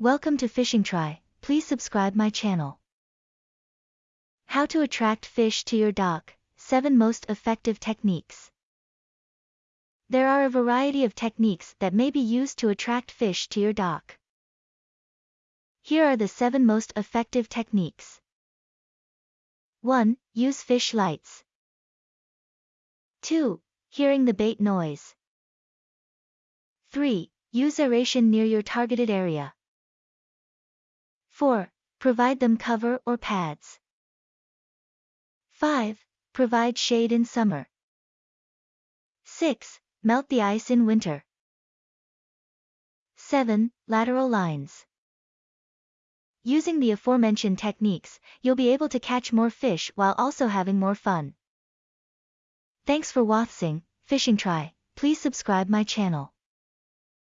Welcome to Fishing Try, please subscribe my channel. How to attract fish to your dock, 7 most effective techniques. There are a variety of techniques that may be used to attract fish to your dock. Here are the 7 most effective techniques. 1. Use fish lights. 2. Hearing the bait noise. 3. Use aeration near your targeted area. 4. Provide them cover or pads. 5. Provide shade in summer. 6. Melt the ice in winter. 7. Lateral lines. Using the aforementioned techniques, you'll be able to catch more fish while also having more fun. Thanks for watching, Fishing Try, please subscribe my channel.